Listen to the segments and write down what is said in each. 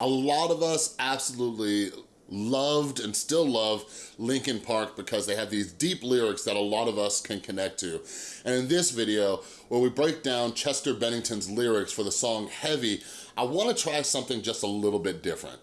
A lot of us absolutely loved and still love Linkin Park because they have these deep lyrics that a lot of us can connect to. And in this video, where we break down Chester Bennington's lyrics for the song Heavy, I wanna try something just a little bit different.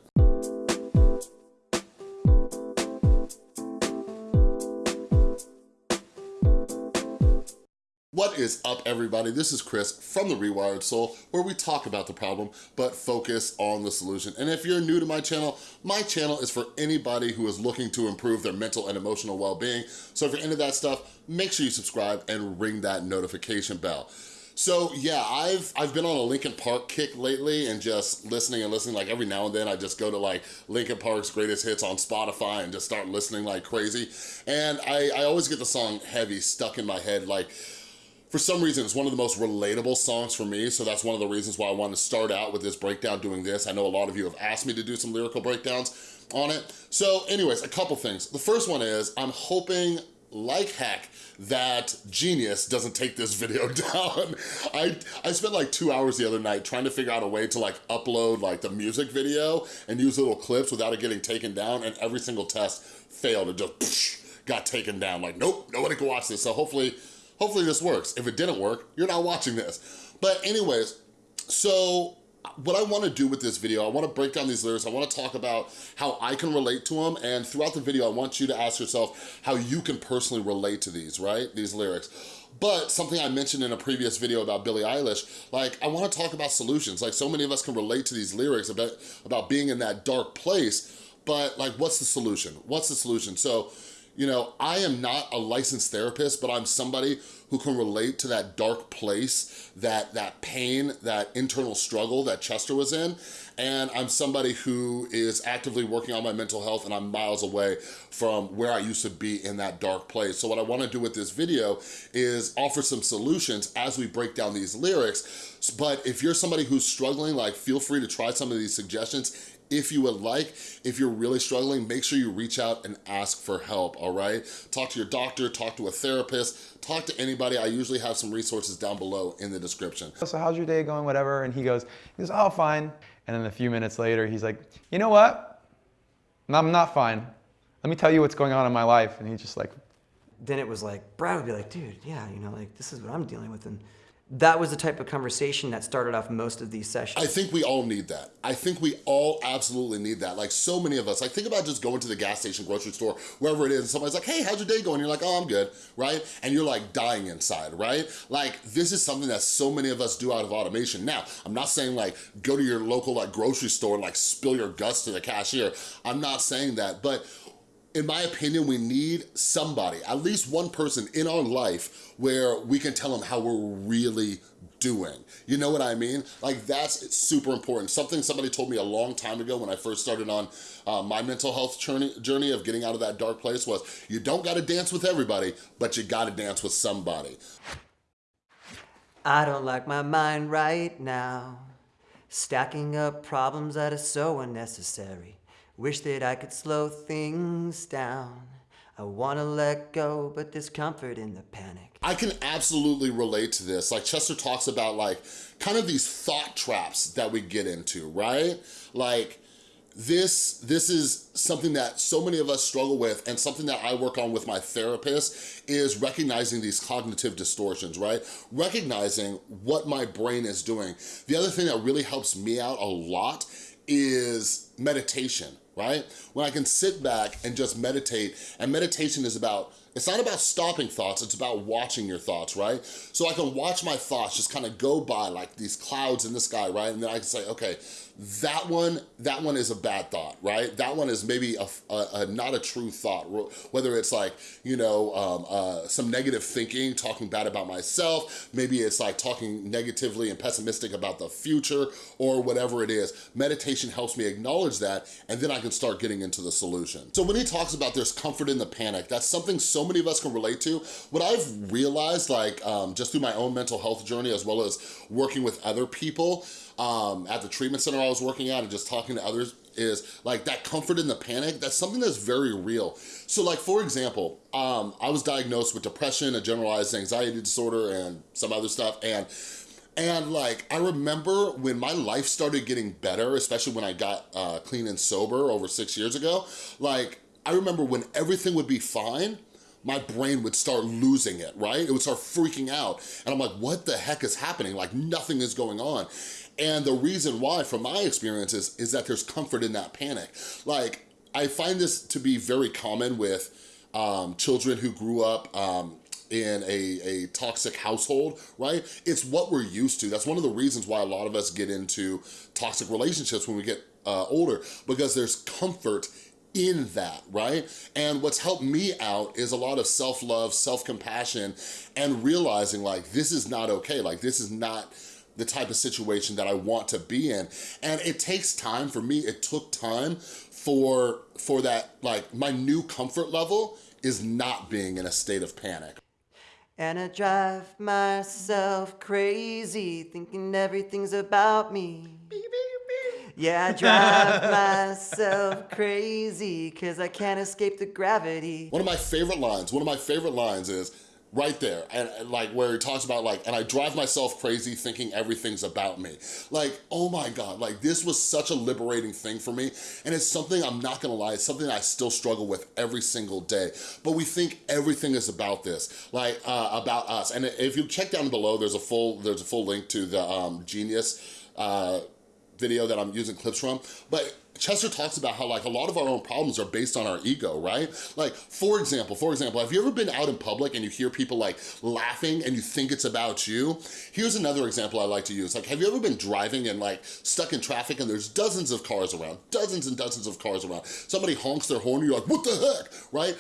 What is up everybody? This is Chris from The Rewired Soul where we talk about the problem but focus on the solution. And if you're new to my channel, my channel is for anybody who is looking to improve their mental and emotional well-being. So if you're into that stuff, make sure you subscribe and ring that notification bell. So yeah, I've I've been on a Linkin Park kick lately and just listening and listening like every now and then I just go to like Linkin Park's greatest hits on Spotify and just start listening like crazy. And I, I always get the song Heavy stuck in my head like for some reason, it's one of the most relatable songs for me, so that's one of the reasons why I wanted to start out with this breakdown doing this. I know a lot of you have asked me to do some lyrical breakdowns on it. So anyways, a couple things. The first one is, I'm hoping like heck that Genius doesn't take this video down. I, I spent like two hours the other night trying to figure out a way to like upload like the music video and use little clips without it getting taken down and every single test failed. It just got taken down. Like, nope, nobody can watch this. So hopefully Hopefully this works. If it didn't work, you're not watching this. But anyways, so what I wanna do with this video, I wanna break down these lyrics, I wanna talk about how I can relate to them, and throughout the video, I want you to ask yourself how you can personally relate to these, right? These lyrics. But something I mentioned in a previous video about Billie Eilish, like I wanna talk about solutions. Like so many of us can relate to these lyrics about, about being in that dark place, but like what's the solution? What's the solution? So you know, I am not a licensed therapist, but I'm somebody who can relate to that dark place, that, that pain, that internal struggle that Chester was in. And I'm somebody who is actively working on my mental health and I'm miles away from where I used to be in that dark place. So what I wanna do with this video is offer some solutions as we break down these lyrics. But if you're somebody who's struggling, like feel free to try some of these suggestions if you would like. If you're really struggling, make sure you reach out and ask for help, all right? Talk to your doctor, talk to a therapist, talk to anybody. I usually have some resources down below in the description. So how's your day going, whatever? And he goes, he goes, oh, fine. And then a few minutes later, he's like, you know what? I'm not fine. Let me tell you what's going on in my life. And he's just like, then it was like, Brad would be like, dude, yeah, you know, like this is what I'm dealing with. And that was the type of conversation that started off most of these sessions. I think we all need that. I think we all absolutely need that. Like so many of us, like think about just going to the gas station, grocery store, wherever it is, and somebody's like, hey, how's your day going? You're like, oh, I'm good, right? And you're like dying inside, right? Like this is something that so many of us do out of automation. Now, I'm not saying like go to your local like grocery store and like spill your guts to the cashier. I'm not saying that, but in my opinion, we need somebody, at least one person in our life where we can tell them how we're really doing. You know what I mean? Like that's super important. Something somebody told me a long time ago when I first started on uh, my mental health journey, journey of getting out of that dark place was you don't gotta dance with everybody, but you gotta dance with somebody. I don't like my mind right now. Stacking up problems that are so unnecessary. Wish that I could slow things down. I wanna let go, but there's comfort in the panic. I can absolutely relate to this. Like Chester talks about like, kind of these thought traps that we get into, right? Like, this this is something that so many of us struggle with and something that I work on with my therapist is recognizing these cognitive distortions, right? Recognizing what my brain is doing. The other thing that really helps me out a lot is meditation, right? When I can sit back and just meditate, and meditation is about, it's not about stopping thoughts, it's about watching your thoughts, right? So I can watch my thoughts just kind of go by like these clouds in the sky, right? And then I can say, okay, that one, that one is a bad thought, right? That one is maybe a, a, a not a true thought, whether it's like, you know, um, uh, some negative thinking, talking bad about myself, maybe it's like talking negatively and pessimistic about the future or whatever it is. Meditation helps me acknowledge that and then I can start getting into the solution. So when he talks about there's comfort in the panic, that's something so many of us can relate to. What I've realized like um, just through my own mental health journey as well as working with other people, um, at the treatment center I was working at and just talking to others is like that comfort in the panic, that's something that's very real. So like, for example, um, I was diagnosed with depression, a generalized anxiety disorder, and some other stuff. And And like, I remember when my life started getting better, especially when I got uh, clean and sober over six years ago, like, I remember when everything would be fine, my brain would start losing it, right? It would start freaking out. And I'm like, what the heck is happening? Like nothing is going on. And the reason why, from my experiences, is that there's comfort in that panic. Like, I find this to be very common with um, children who grew up um, in a, a toxic household, right? It's what we're used to. That's one of the reasons why a lot of us get into toxic relationships when we get uh, older, because there's comfort in that, right? And what's helped me out is a lot of self-love, self-compassion, and realizing like, this is not okay. Like, this is not the type of situation that I want to be in. And it takes time, for me, it took time for, for that, like, my new comfort level is not being in a state of panic. And I drive myself crazy, thinking everything's about me. Yeah, I drive myself crazy, cause I can't escape the gravity. One of my favorite lines, one of my favorite lines is, right there and, and, like where he talks about like and I drive myself crazy thinking everything's about me. Like oh my god like this was such a liberating thing for me and it's something I'm not gonna lie it's something I still struggle with every single day. But we think everything is about this like uh, about us. And if you check down below there's a full there's a full link to the um, genius uh, video that I'm using clips from but Chester talks about how like a lot of our own problems are based on our ego, right? Like, for example, for example, have you ever been out in public and you hear people like laughing and you think it's about you? Here's another example I like to use. Like, have you ever been driving and like stuck in traffic and there's dozens of cars around, dozens and dozens of cars around. Somebody honks their horn and you're like, what the heck, right?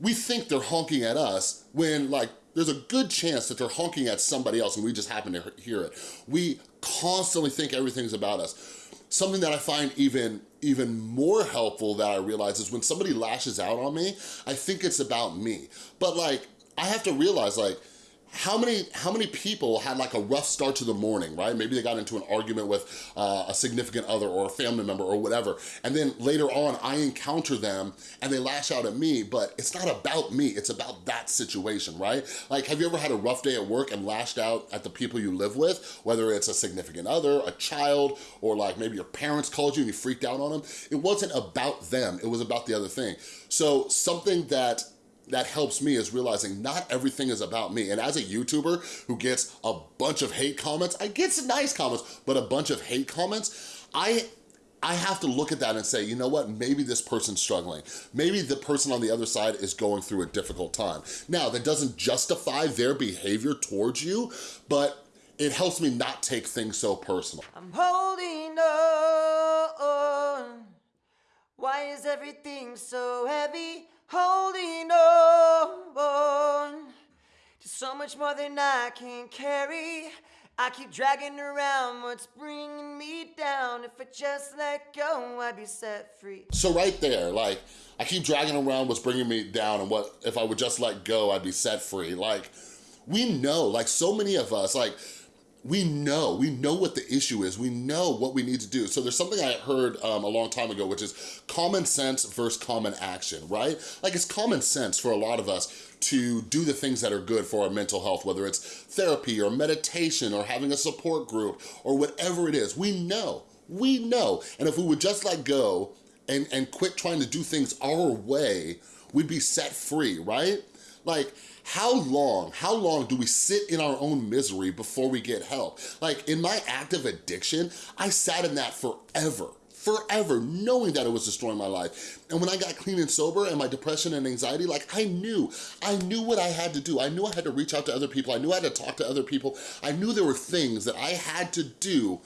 We think they're honking at us when like there's a good chance that they're honking at somebody else and we just happen to hear it. We constantly think everything's about us. Something that I find even even more helpful that I realize is when somebody lashes out on me, I think it's about me. But like, I have to realize like, how many how many people had like a rough start to the morning, right? Maybe they got into an argument with uh, a significant other or a family member or whatever, and then later on I encounter them and they lash out at me, but it's not about me, it's about that situation, right? Like, have you ever had a rough day at work and lashed out at the people you live with, whether it's a significant other, a child, or like maybe your parents called you and you freaked out on them? It wasn't about them, it was about the other thing. So something that that helps me is realizing not everything is about me. And as a YouTuber who gets a bunch of hate comments, I get some nice comments, but a bunch of hate comments, I I have to look at that and say, you know what, maybe this person's struggling. Maybe the person on the other side is going through a difficult time. Now, that doesn't justify their behavior towards you, but it helps me not take things so personal. I'm holding on. Why is everything so heavy? Holding on to so much more than I can carry. I keep dragging around what's bringing me down. If I just let go, I'd be set free. So right there, like, I keep dragging around what's bringing me down and what, if I would just let go, I'd be set free. Like, we know, like so many of us, like, we know, we know what the issue is. We know what we need to do. So there's something I heard um, a long time ago, which is common sense versus common action, right? Like it's common sense for a lot of us to do the things that are good for our mental health, whether it's therapy or meditation or having a support group or whatever it is. We know, we know. And if we would just let go and, and quit trying to do things our way, we'd be set free, right? Like, how long, how long do we sit in our own misery before we get help? Like in my active addiction, I sat in that forever forever knowing that it was destroying my life. And when I got clean and sober and my depression and anxiety, like I knew, I knew what I had to do. I knew I had to reach out to other people. I knew I had to talk to other people. I knew there were things that I had to do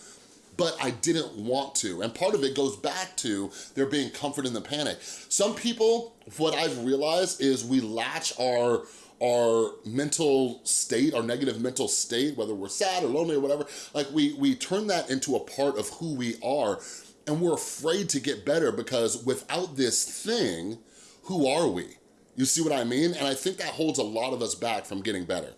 but I didn't want to. And part of it goes back to there being comfort in the panic. Some people, what I've realized is we latch our our mental state, our negative mental state, whether we're sad or lonely or whatever, like we, we turn that into a part of who we are and we're afraid to get better because without this thing, who are we? You see what I mean? And I think that holds a lot of us back from getting better.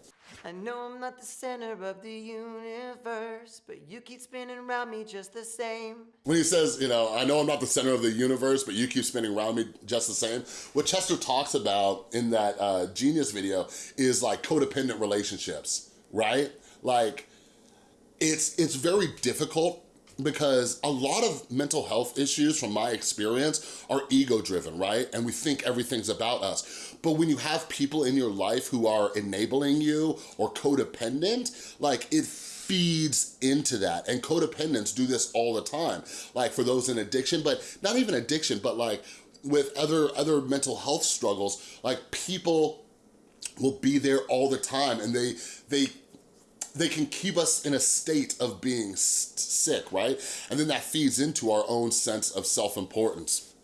I know I'm not the center of the universe, but you keep spinning around me just the same. When he says, you know, I know I'm not the center of the universe, but you keep spinning around me just the same, what Chester talks about in that uh, Genius video is like codependent relationships, right? Like, it's, it's very difficult because a lot of mental health issues from my experience are ego driven, right? And we think everything's about us. But when you have people in your life who are enabling you or codependent, like it feeds into that. And codependents do this all the time. Like for those in addiction, but not even addiction, but like with other, other mental health struggles, like people will be there all the time and they, they they can keep us in a state of being sick, right? And then that feeds into our own sense of self-importance.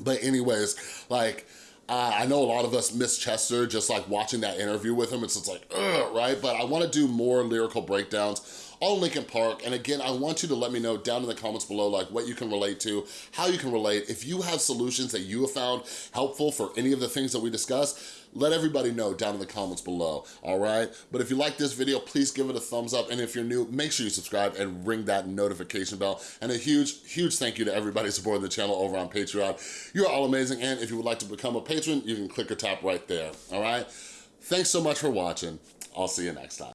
But anyways, like, uh, I know a lot of us miss Chester just like watching that interview with him. It's just like, right? But I wanna do more lyrical breakdowns on Linkin Park. And again, I want you to let me know down in the comments below, like what you can relate to, how you can relate. If you have solutions that you have found helpful for any of the things that we discussed, let everybody know down in the comments below, all right? But if you like this video, please give it a thumbs up. And if you're new, make sure you subscribe and ring that notification bell. And a huge, huge thank you to everybody supporting the channel over on Patreon. You're all amazing. And if you would like to become a patron, you can click or tap right there, all right? Thanks so much for watching. I'll see you next time.